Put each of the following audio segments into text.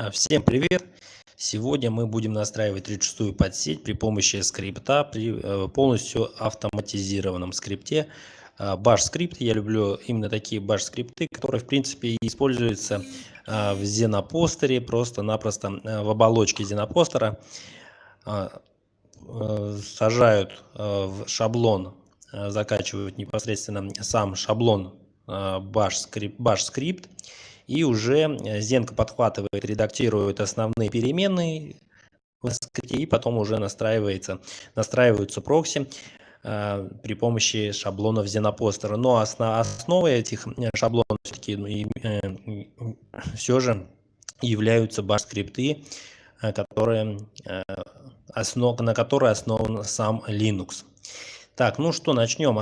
А, всем привет! Сегодня мы будем настраивать 36-ю подсеть при помощи скрипта, при э, полностью автоматизированном скрипте. А, Bash скрипт, я люблю именно такие Bash скрипты, которые в принципе используются а, в Xenopostер, просто-напросто э, в оболочке Xenopostera. Э, сажают в шаблон, закачивают непосредственно сам шаблон Bash скрипт, Bash скрипт и уже э, Зенка подхватывает, редактирует основные переменные и потом уже настраивается, настраиваются прокси э, при помощи шаблонов Xenopostera. Но основ, основой этих э, шаблонов все-таки все же являются баш-скрипты, которые, основ, на которые основан сам Linux. Так, ну что, начнем.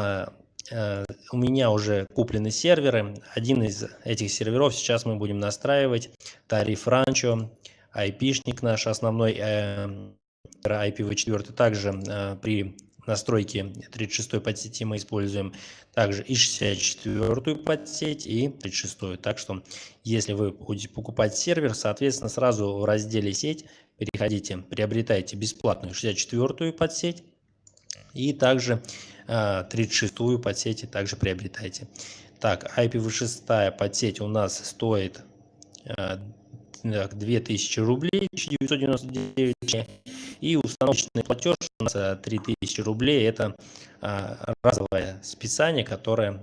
Э, у меня уже куплены серверы. Один из этих серверов сейчас мы будем настраивать. Тариф Ранчо, IP-шник наш основной, э, IPv4. Также э, при настройке 36 подсети мы используем также и 64 подсеть, и 36. Так что, если вы будете покупать сервер, соответственно, сразу в разделе «Сеть» переходите, приобретайте бесплатную 64 подсеть, и также 36-ю а, подсети также приобретайте. Так, IPv6 подсеть у нас стоит 2000 а, рублей, 1999 и установочный платеж у нас 3000 рублей. Это а, разовое списание, которое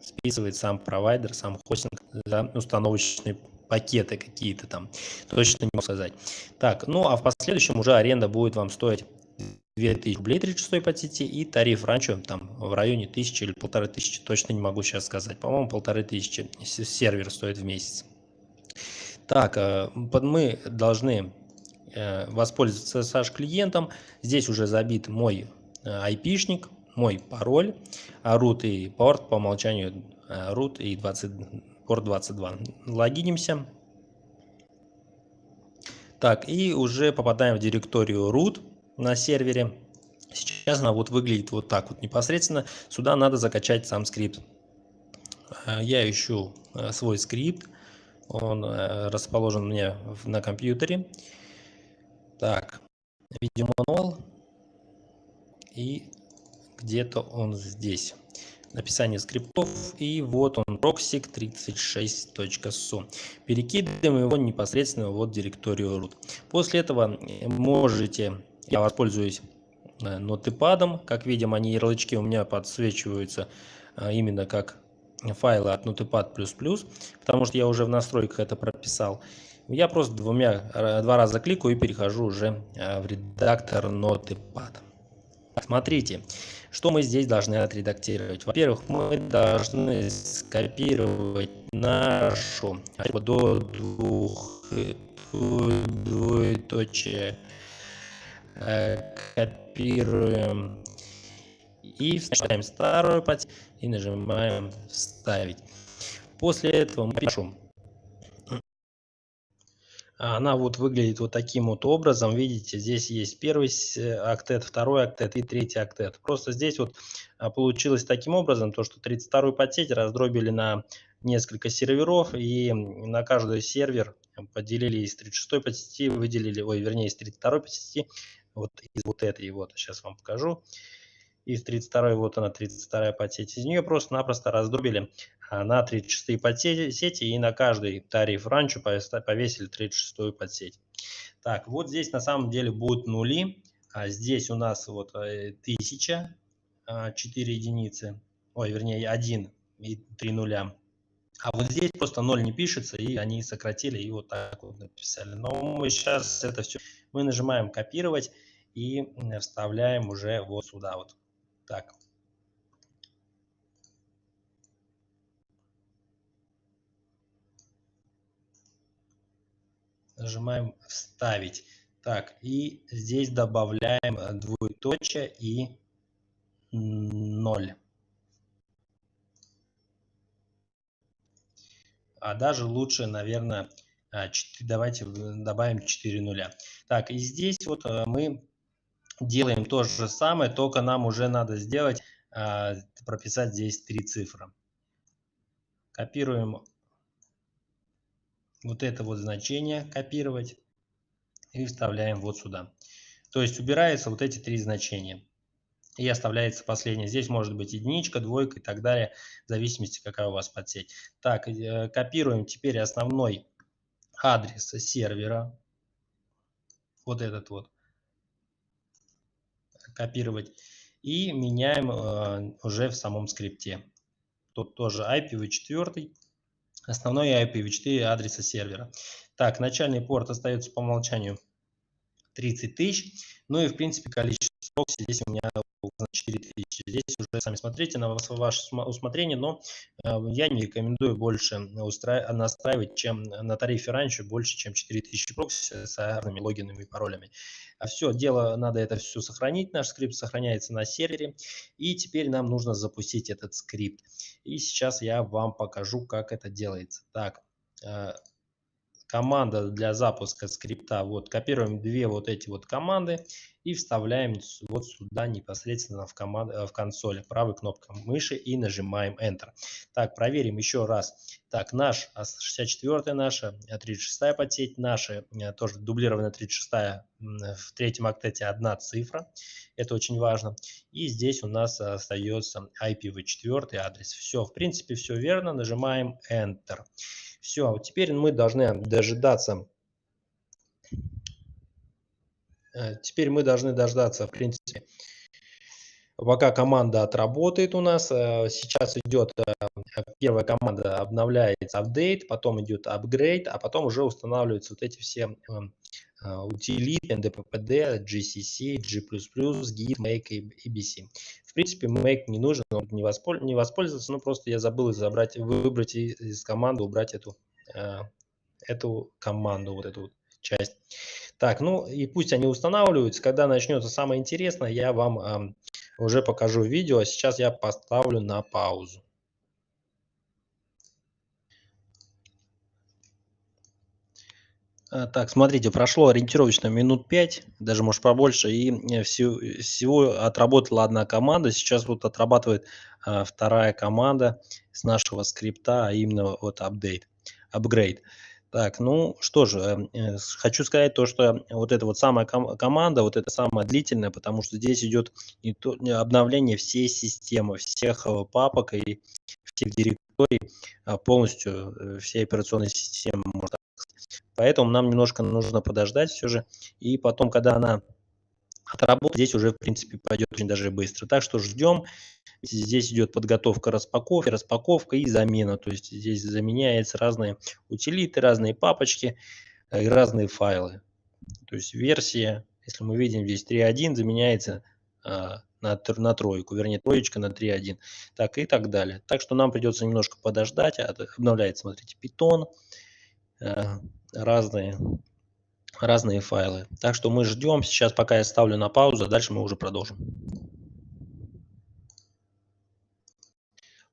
списывает сам провайдер, сам хостинг за установочные пакеты какие-то там. Точно не могу сказать. Так, ну а в последующем уже аренда будет вам стоить 2000 рублей 36 по сети и тариф раньше там в районе 1000 или полторы тысячи, точно не могу сейчас сказать. По-моему, полторы тысячи сервер стоит в месяц. Так, э, мы должны э, воспользоваться SSH клиентом. Здесь уже забит мой э, мой пароль, root и порт по умолчанию root и 20, порт 22. Логинимся. Так, и уже попадаем в директорию root на сервере. Сейчас она вот выглядит вот так вот непосредственно. Сюда надо закачать сам скрипт. Э, я ищу э, свой скрипт. Он э, расположен меня на компьютере. Так, видеомануал. И где-то он здесь. Написание скриптов. И вот он, proxy36.su. Перекидываем его непосредственно вот в директорию root. После этого можете я воспользуюсь э, нотепадом. Как видим, они ярлычки у меня подсвечиваются э, именно как файлы от Notepad++, потому что я уже в настройках это прописал. Я просто двумя, э, два раза кликаю и перехожу уже в редактор Notepad. Смотрите, что мы здесь должны отредактировать. Во-первых, мы должны скопировать нашу до двух двоеточие Э, копируем и вставим старую пать и нажимаем вставить. После этого мы пишем. Она вот выглядит вот таким вот образом. Видите, здесь есть первый октет, второй октет и третий октет. Просто здесь вот а, получилось таким образом, то что 32-ю подсеть раздробили на несколько серверов и на каждый сервер поделили из 36-й подсети, выделили, ой, вернее, из 32-й подсети вот из вот этой вот, сейчас вам покажу. Из 32 вот она, 32 подсеть. Из нее просто-напросто раздробили а, на 36 подсети и на каждый тариф ранчо повесили 36 подсеть. Так, вот здесь на самом деле будут нули. А здесь у нас вот 1000, э, 4 а, единицы, ой, вернее 1 и 3 нуля. А вот здесь просто 0 не пишется, и они сократили и вот так вот написали. Но мы сейчас это все, мы нажимаем копировать и вставляем уже вот сюда вот. Так. Нажимаем вставить. Так, и здесь добавляем двоеточие и 0. а даже лучше, наверное, 4, а, давайте добавим 4 нуля. Так, и здесь вот э, мы делаем то же самое, только нам уже надо сделать, а, прописать здесь три цифры. Копируем вот это вот значение копировать и вставляем вот сюда. То есть убирается вот эти три значения и оставляется последнее. Здесь может быть единичка, двойка и так далее, в зависимости, какая у вас подсеть. Так, э, копируем теперь основной адрес сервера. Вот этот вот. Копировать. И меняем э, уже в самом скрипте. Тут тоже IPv4. Основной IPv4 адреса сервера. Так, начальный порт остается по умолчанию 30 тысяч. Ну и в принципе количество прокси здесь у меня 4000. Здесь уже сами смотрите на ваше усмотрение, но э, я не рекомендую больше настраивать, чем на тарифе раньше, больше, чем 4000 прокси с разными логинами и паролями. А все, дело, надо это все сохранить, наш скрипт сохраняется на сервере, и теперь нам нужно запустить этот скрипт. И сейчас я вам покажу, как это делается. Так, э, команда для запуска скрипта. Вот копируем две вот эти вот команды и вставляем вот сюда непосредственно в, команд, э, в консоли правой кнопкой мыши и нажимаем Enter. Так, проверим еще раз. Так, наш 64 наша, 36 подсеть, наша э, тоже дублированная 36 в третьем октете одна цифра. Это очень важно. И здесь у нас остается IPv4 адрес. Все, в принципе, все верно. Нажимаем Enter. Все, вот теперь мы должны дожидаться. Э, теперь мы должны дождаться, в принципе, пока команда отработает у нас. Э, сейчас идет э, первая команда, обновляется апдейт, потом идет апгрейд, а потом уже устанавливаются вот эти все утилиты, NDPPD, GCC, G++, Git, Make и BC. В принципе, make не нужен, он не, воспольз... не воспользоваться, но просто я забыл забрать, выбрать из команды, убрать эту, эту команду, вот эту часть. Так, ну и пусть они устанавливаются. Когда начнется самое интересное, я вам э, уже покажу видео. А сейчас я поставлю на паузу. А, так, смотрите, прошло ориентировочно минут 5, даже может побольше, и э, всего, всего отработала одна команда. Сейчас вот отрабатывает а, вторая команда с нашего скрипта, а именно вот апдейт, апгрейд. Так, ну что же, э, э хочу сказать то, что вот эта вот самая ком команда, вот это самая длительная, потому что здесь идет не то, не обновление всей системы, всех э, папок и всех директорий, а полностью э, всей операционной системы, можно Поэтому нам немножко нужно подождать все же. И потом, когда она отработает, здесь уже, в принципе, пойдет очень даже быстро. Так что ждем. Здесь идет подготовка распаковки, распаковка и замена. То есть здесь заменяются разные утилиты, разные папочки э, разные файлы. То есть версия, если мы видим здесь 3.1, заменяется а, на, на тройку, вернее троечка на 3.1, так и так далее. Так что нам придется немножко подождать. Обновляется, смотрите, Python. Э, разные, разные файлы. Так что мы ждем. Сейчас пока я ставлю на паузу, а дальше мы уже продолжим.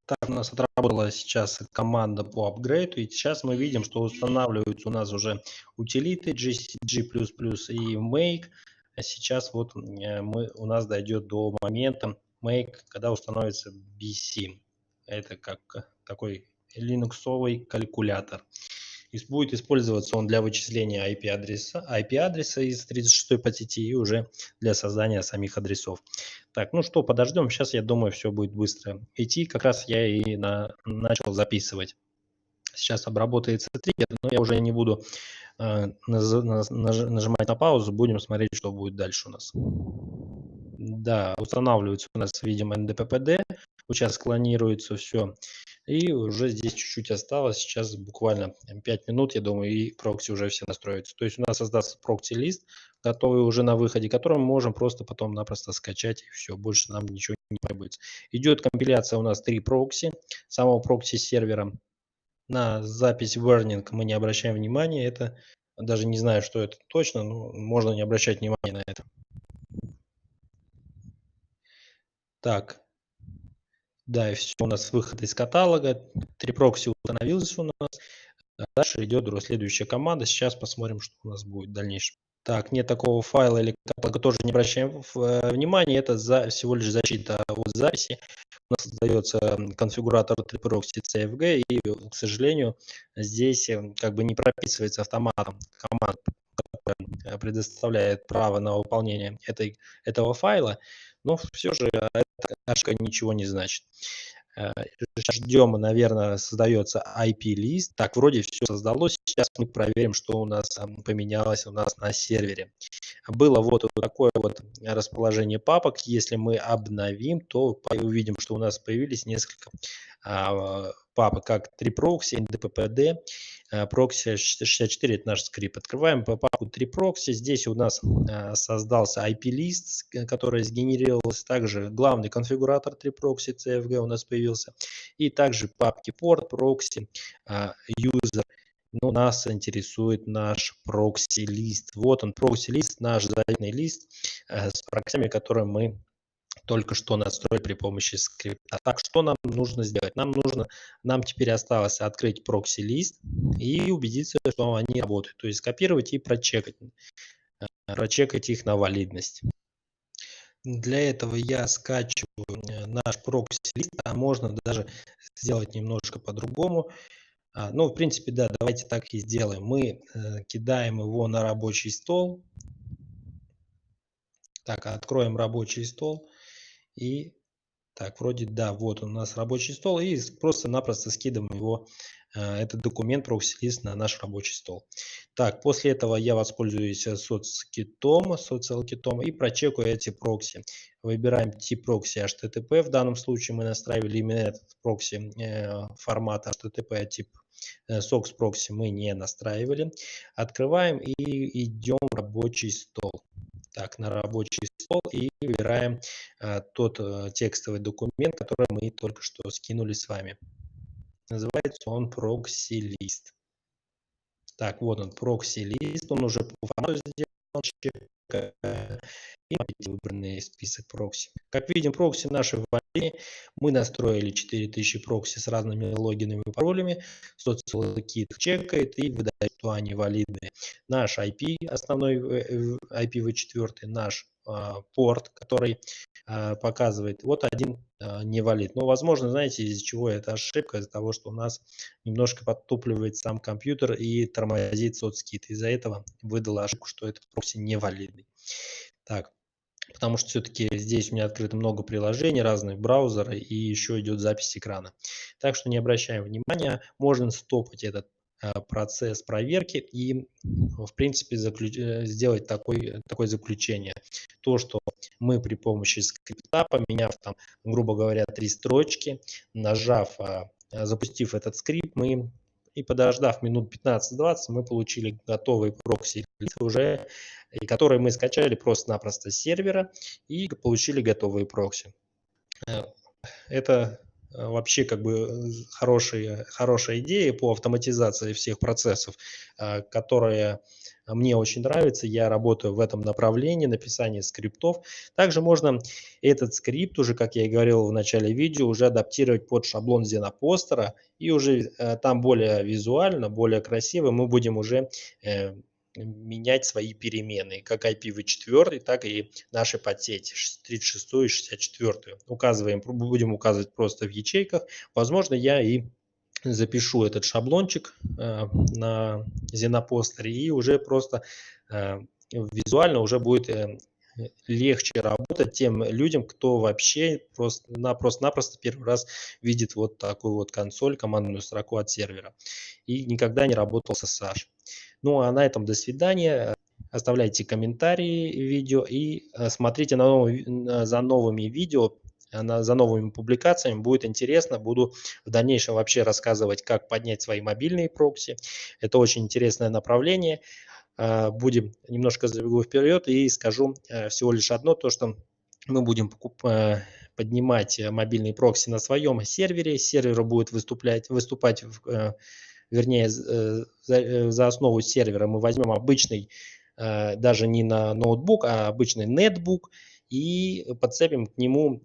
Так, у нас отработала сейчас команда по апгрейду, и сейчас мы видим, что устанавливаются у нас уже утилиты G, G++ и Make. А сейчас вот э, мы, у нас дойдет до момента Make, когда установится BC. Это как такой линуксовый калькулятор. Будет использоваться он для вычисления IP-адреса IP -адреса из 36 по сети и уже для создания самих адресов. Так, ну что, подождем. Сейчас, я думаю, все будет быстро идти. Как раз я и на, начал записывать. Сейчас обработается триггер, но я уже не буду э, наж, наж, нажимать на паузу. Будем смотреть, что будет дальше у нас. Да, устанавливается у нас, видимо, NDPPD. Сейчас клонируется все. И уже здесь чуть-чуть осталось. Сейчас буквально 5 минут, я думаю, и прокси уже все настроятся. То есть у нас создастся прокси-лист, готовый уже на выходе, который мы можем просто потом-напросто скачать, и все, больше нам ничего не потребуется. Идет компиляция у нас 3 прокси, самого прокси-сервера. На запись warning мы не обращаем внимания, это даже не знаю, что это точно, но можно не обращать внимания на это. Так, да, и все у нас выход из каталога. Три прокси установилось у нас. Дальше идет следующая команда. Сейчас посмотрим, что у нас будет в дальнейшем. Так, нет такого файла или каталога, тоже не обращаем э, внимания. Это за, всего лишь защита от записи. нас создается конфигуратор TripRoxy CFG, и, к сожалению, здесь как бы не прописывается автоматом команд, которая предоставляет право на выполнение этой, этого файла, но все же эта ошибка ничего не значит. Э, ждем, наверное, создается IP-лист. Так, вроде все создалось. Сейчас мы проверим, что у нас поменялось у нас на сервере. Было вот такое вот расположение папок. Если мы обновим, то увидим, что у нас появились несколько а, папок, как 3proxy, ndppd, proxy 64 это наш скрипт. Открываем папку 3proxy. Здесь у нас а, создался IP-лист, который сгенерировался. Также главный конфигуратор 3proxy CFG у нас появился. И также папки proxy, а, user. Но нас интересует наш прокси-лист. Вот он, прокси-лист, наш заветный лист э, с проксями, которые мы только что настроили при помощи скрипта. Так, что нам нужно сделать? Нам нужно, нам теперь осталось открыть прокси-лист и убедиться, что они работают. То есть скопировать и прочекать, э, прочекать их на валидность. Для этого я скачиваю э, наш прокси-лист, а можно даже сделать немножко по-другому. А, ну, в принципе, да, давайте так и сделаем. Мы э, кидаем его на рабочий стол. Так, откроем рабочий стол. И так, вроде да, вот у нас рабочий стол. И просто-напросто скидываем его, э, этот документ прокси-лист на наш рабочий стол. Так, после этого я воспользуюсь соцкитом, SocialKit ом и прочекаю эти прокси. Выбираем тип прокси HTTP. В данном случае мы настраивали именно этот прокси э, формат HTTP, тип э, SOCKS прокси мы не настраивали. Открываем и идем в рабочий стол так, на рабочий стол и выбираем а, тот а, текстовый документ, который мы только что скинули с вами. Называется он list. Так, вот он, list, он уже по формату сделан, и выбранный список прокси. Как видим, прокси наши в Мы настроили 4000 прокси с разными логинами и паролями. SocialKit чекает и выдает, что они валидные. Наш IP, основной IPv4, наш а, порт, который показывает, вот один а, не валид. Но, возможно, знаете, из-за чего это ошибка? Из-за того, что у нас немножко подтупливает сам компьютер и тормозит соцкит. Из-за этого выдала ошибку, что этот прокси не валидный. Так, потому что все-таки здесь у меня открыто много приложений, разных браузеров и еще идет запись экрана. Так что не обращаем внимания, можно стопать этот процесс проверки и, в принципе, заключ... Э, сделать такой, такое заключение. То, что мы при помощи скрипта, поменяв там, грубо говоря, три строчки, нажав, а, запустив этот скрипт, мы и подождав минут 15-20, мы получили готовый прокси уже, который мы скачали просто-напросто с сервера и получили готовые прокси. Э, это э, вообще как бы хорошая, хорошая идея по автоматизации всех процессов, э, которая мне очень нравится. Я работаю в этом направлении, написания скриптов. Также можно этот скрипт, уже, как я и говорил в начале видео, уже адаптировать под шаблон Xenopostera. И уже там более визуально, более красиво мы будем уже менять свои переменные, как IPv4, так и наши подсети 36 и 64. Указываем, будем указывать просто в ячейках. Возможно, я и запишу этот шаблончик э, на Xenopostер и уже просто э, визуально уже будет э, легче работать тем людям, кто вообще просто-напросто первый раз видит вот такую вот консоль, командную строку от сервера и никогда не работал с SSH. Ну а на этом до свидания. Оставляйте комментарии видео и э, смотрите на новые, за новыми видео, э, за новыми публикациями. Будет интересно. Буду в дальнейшем вообще рассказывать, как поднять свои мобильные прокси. Это очень интересное направление. Э, будем немножко забегу вперед и скажу всего лишь одно, то что мы будем поднимать мобильные прокси на своем сервере. Сервер будет выступлять, выступать вернее, э, за, э, основу сервера мы возьмем обычный, э, даже не на ноутбук, а обычный нетбук и подцепим к нему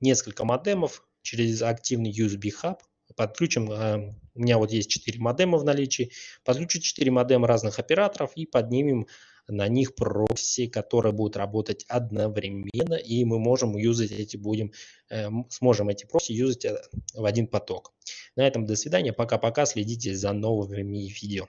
несколько модемов через активный USB хаб. Подключим, у меня вот есть 4 модема в наличии, подключу 4 модема разных операторов и поднимем на них прокси, которые будут работать одновременно, и мы можем юзать эти будем, э, сможем эти прокси юзать э, в один поток. На этом до свидания, пока-пока, следите за новыми видео.